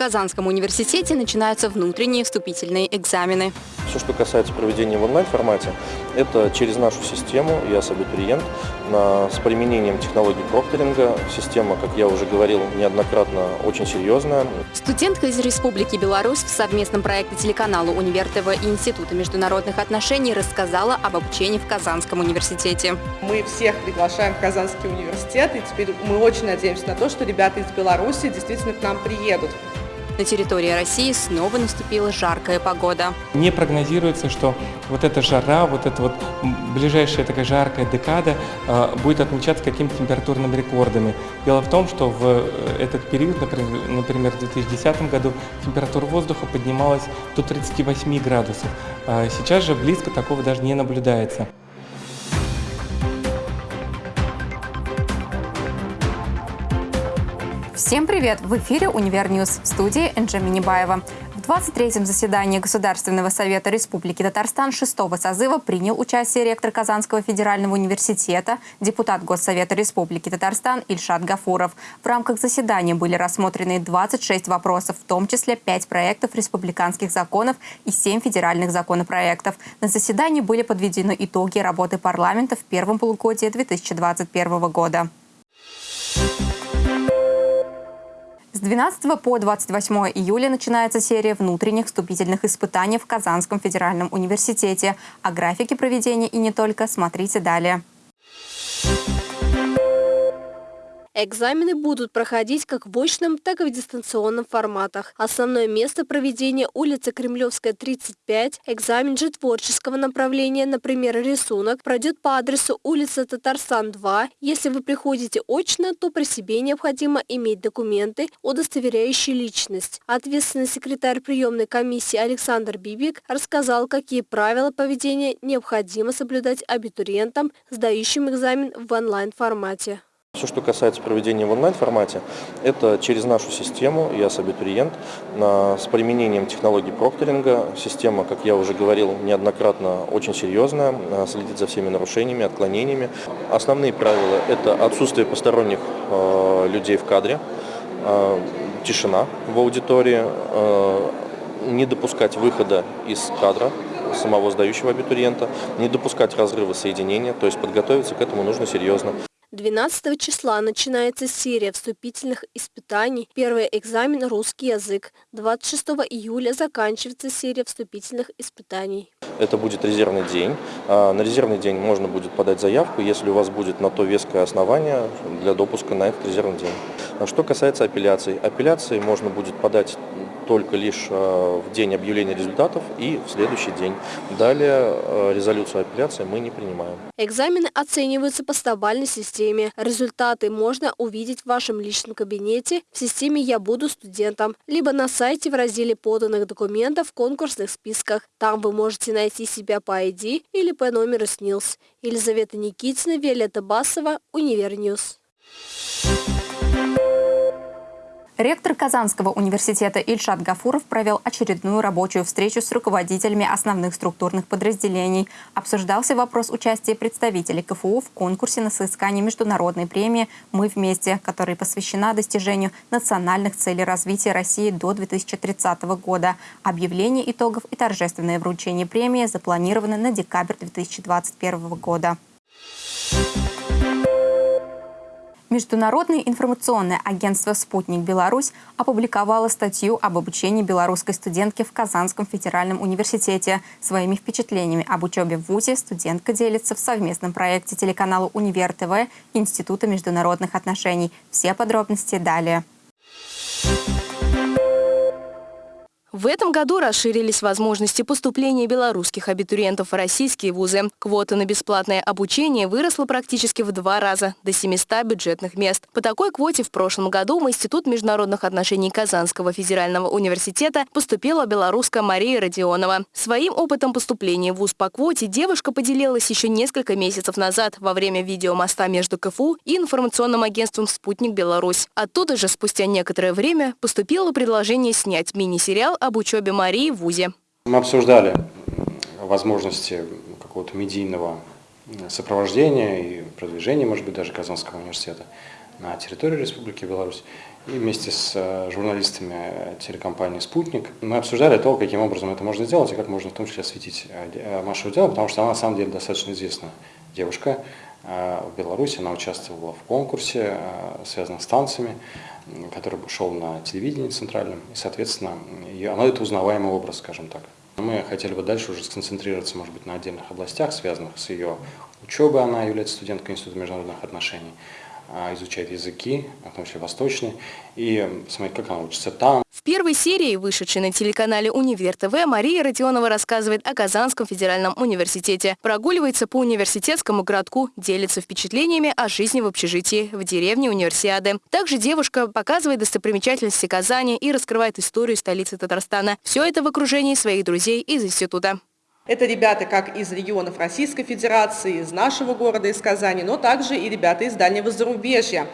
Казанском университете начинаются внутренние вступительные экзамены. Все, что касается проведения в онлайн-формате, это через нашу систему «Я абитуриент» с применением технологий прокторинга. Система, как я уже говорил неоднократно, очень серьезная. Студентка из Республики Беларусь в совместном проекте телеканала «Универ ТВ» и Института международных отношений рассказала об обучении в Казанском университете. Мы всех приглашаем в Казанский университет, и теперь мы очень надеемся на то, что ребята из Беларуси действительно к нам приедут. На территории России снова наступила жаркая погода. Не прогнозируется, что вот эта жара, вот эта вот ближайшая такая жаркая декада э, будет отмечаться какими-то температурными рекордами. Дело в том, что в э, этот период, например, в 2010 году температура воздуха поднималась до 38 градусов. А сейчас же близко такого даже не наблюдается. Всем привет! В эфире «UniverNews» в студии Энджи Минибаева. В 23-м заседании Государственного совета Республики Татарстан 6-го созыва принял участие ректор Казанского федерального университета, депутат Госсовета Республики Татарстан Ильшат Гафуров. В рамках заседания были рассмотрены 26 вопросов, в том числе 5 проектов республиканских законов и 7 федеральных законопроектов. На заседании были подведены итоги работы парламента в первом полугодии 2021 года. С 12 по 28 июля начинается серия внутренних вступительных испытаний в Казанском федеральном университете. О графике проведения и не только смотрите далее. Экзамены будут проходить как в очном, так и в дистанционном форматах. Основное место проведения – улица Кремлевская, 35. Экзамен же творческого направления, например, рисунок, пройдет по адресу улица Татарстан, 2. Если вы приходите очно, то при себе необходимо иметь документы, удостоверяющие личность. Ответственный секретарь приемной комиссии Александр Бибик рассказал, какие правила поведения необходимо соблюдать абитуриентам, сдающим экзамен в онлайн-формате. Все, что касается проведения в онлайн-формате, это через нашу систему «Я абитуриент» с применением технологий прокторинга. Система, как я уже говорил неоднократно, очень серьезная, следит за всеми нарушениями, отклонениями. Основные правила – это отсутствие посторонних э, людей в кадре, э, тишина в аудитории, э, не допускать выхода из кадра самого сдающего абитуриента, не допускать разрыва соединения, то есть подготовиться к этому нужно серьезно. 12 числа начинается серия вступительных испытаний. Первый экзамен – русский язык. 26 июля заканчивается серия вступительных испытаний. Это будет резервный день. А, на резервный день можно будет подать заявку, если у вас будет на то веское основание для допуска на этот резервный день. А что касается апелляций. Апелляции можно будет подать только лишь э, в день объявления результатов и в следующий день. Далее э, резолюцию апелляции мы не принимаем. Экзамены оцениваются по стобалльной системе. Результаты можно увидеть в вашем личном кабинете в системе «Я буду студентом», либо на сайте в разделе поданных документов в конкурсных списках. Там вы можете найти себя по ID или по номеру СНИЛС. Елизавета Никитина, Виолетта Басова, UniverNews. Ректор Казанского университета Ильшат Гафуров провел очередную рабочую встречу с руководителями основных структурных подразделений. Обсуждался вопрос участия представителей КФУ в конкурсе на соискание международной премии «Мы вместе», которая посвящена достижению национальных целей развития России до 2030 года. Объявление итогов и торжественное вручение премии запланированы на декабрь 2021 года. Международное информационное агентство «Спутник Беларусь» опубликовало статью об обучении белорусской студентки в Казанском федеральном университете. Своими впечатлениями об учебе в ВУЗе студентка делится в совместном проекте телеканала «Универ ТВ» Института международных отношений. Все подробности далее. В этом году расширились возможности поступления белорусских абитуриентов в российские вузы. Квота на бесплатное обучение выросла практически в два раза, до 700 бюджетных мест. По такой квоте в прошлом году в Институт международных отношений Казанского федерального университета поступила белоруска Мария Родионова. Своим опытом поступления в вуз по квоте девушка поделилась еще несколько месяцев назад во время видеомоста между КФУ и информационным агентством «Спутник Беларусь». Оттуда же спустя некоторое время поступило предложение снять мини-сериал об учебе Марии в ВУЗе. Мы обсуждали возможности какого-то медийного сопровождения и продвижения, может быть, даже Казанского университета на территории Республики Беларусь. и вместе с э, журналистами телекомпании «Спутник» мы обсуждали то, каким образом это можно сделать и как можно в том числе осветить Машу Дело, потому что она на самом деле достаточно известная девушка в Беларуси. Она участвовала в конкурсе, связанном с танцами, который шел на телевидении центральном, и, соответственно, она это узнаваемый образ, скажем так. Мы хотели бы дальше уже сконцентрироваться, может быть, на отдельных областях, связанных с ее учебой. Она является студенткой Института международных отношений, а, изучает языки, в том числе восточные, и смотреть, как она учится там. В первой серии, вышедшей на телеканале «Универ ТВ», Мария Родионова рассказывает о Казанском федеральном университете. Прогуливается по университетскому городку, делится впечатлениями о жизни в общежитии в деревне Универсиады. Также девушка показывает достопримечательности Казани и раскрывает историю столицы Татарстана. Все это в окружении своих друзей из института. Это ребята как из регионов Российской Федерации, из нашего города, из Казани, но также и ребята из дальнего зарубежья.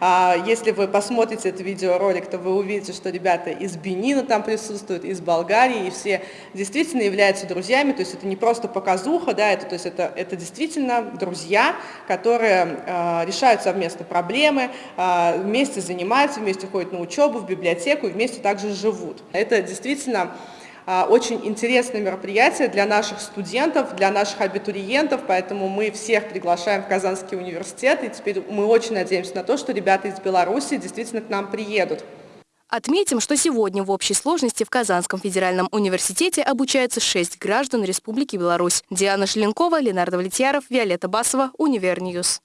А, если вы посмотрите этот видеоролик, то вы увидите, что ребята из Бенина там присутствуют, из Болгарии, и все действительно являются друзьями, то есть это не просто показуха, да, это, то есть это, это действительно друзья, которые э, решают совместно проблемы, э, вместе занимаются, вместе ходят на учебу, в библиотеку и вместе также живут. Это действительно а, очень интересное мероприятие для наших студентов, для наших абитуриентов, поэтому мы всех приглашаем в Казанский университет, и теперь мы очень надеемся на то, что ребята из Беларуси действительно к нам приедут. Отметим, что сегодня в общей сложности в Казанском федеральном университете обучаются шесть граждан Республики Беларусь. Диана Шленкова, Ленар Довлетьяров, Виолетта Басова, UniverNews.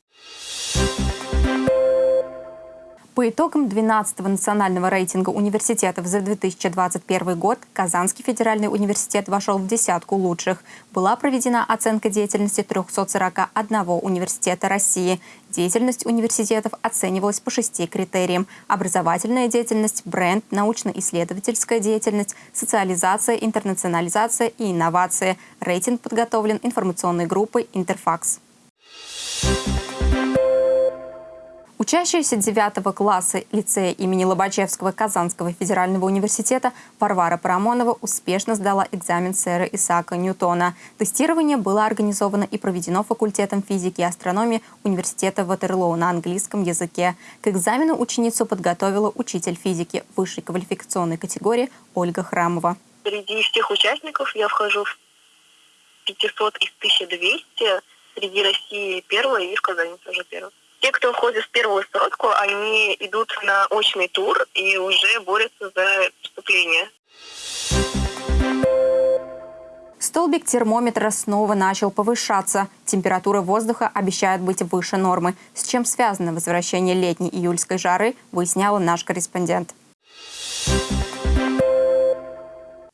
По итогам 12-го национального рейтинга университетов за 2021 год Казанский федеральный университет вошел в десятку лучших. Была проведена оценка деятельности 341 университета России. Деятельность университетов оценивалась по шести критериям. Образовательная деятельность, бренд, научно-исследовательская деятельность, социализация, интернационализация и инновации. Рейтинг подготовлен информационной группой «Интерфакс». Учащаяся 9 класса лицея имени Лобачевского Казанского федерального университета Варвара Парамонова успешно сдала экзамен сэра Исаака Ньютона. Тестирование было организовано и проведено факультетом физики и астрономии Университета Ватерлоу на английском языке. К экзамену ученицу подготовила учитель физики высшей квалификационной категории Ольга Храмова. Среди всех участников я вхожу в 500 из 1200, среди России первая и в Казани тоже первая. Те, кто входит в первую строчку, они идут на очный тур и уже борются за поступление. Столбик термометра снова начал повышаться. Температура воздуха обещает быть выше нормы. С чем связано возвращение летней июльской жары, выясняла наш корреспондент.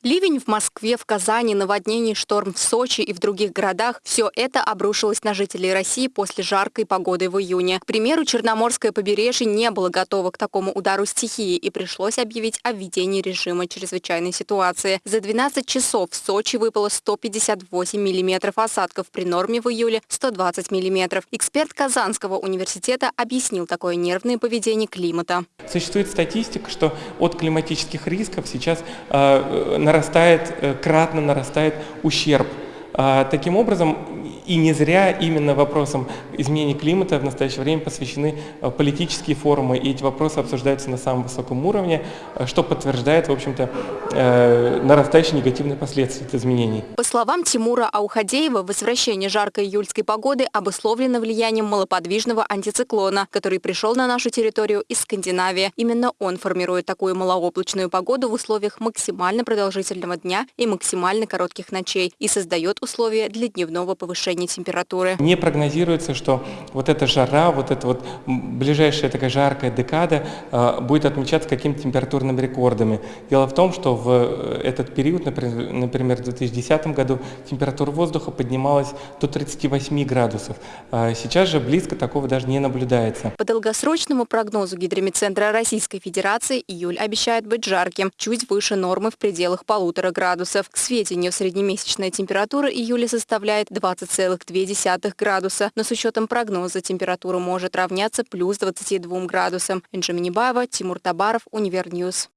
Ливень в Москве, в Казани, наводнение, шторм в Сочи и в других городах – все это обрушилось на жителей России после жаркой погоды в июне. К примеру, Черноморское побережье не было готово к такому удару стихии и пришлось объявить о введении режима чрезвычайной ситуации. За 12 часов в Сочи выпало 158 миллиметров осадков, при норме в июле 120 миллиметров. Эксперт Казанского университета объяснил такое нервное поведение климата. Существует статистика, что от климатических рисков сейчас э, на нарастает, э, кратно нарастает ущерб. А, таким образом, и не зря именно вопросам изменения климата в настоящее время посвящены э, политические форумы, и эти вопросы обсуждаются на самом высоком уровне, э, что подтверждает, в общем-то, э, нарастающие негативные последствия этих изменений. По словам Тимура Аухадеева, возвращение жаркой июльской погоды обусловлено влиянием малоподвижного антициклона, который пришел на нашу территорию из Скандинавии. Именно он формирует такую малооблачную погоду в условиях максимально продолжительного дня и максимально коротких ночей и создает условия для дневного повышения температуры. Не прогнозируется, что вот эта жара, вот эта вот ближайшая такая жаркая декада э, будет отмечаться какими-то температурными рекордами. Дело в том, что в э, этот период, например, в 2010 году, температура воздуха поднималась до 38 градусов. А сейчас же близко такого даже не наблюдается. По долгосрочному прогнозу Гидромедцентра Российской Федерации июль обещает быть жарким, чуть выше нормы в пределах полутора градусов. К сведению, среднемесячная температура июля составляет 20 2,2 градуса, но с учетом прогноза температура может равняться плюс 22 градусам. Инжи Минибаева, Тимур Табаров, Univer News.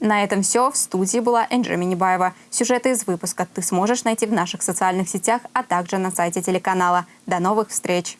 На этом все. В студии была Энджи Минибаева. Сюжеты из выпуска ты сможешь найти в наших социальных сетях, а также на сайте телеканала. До новых встреч!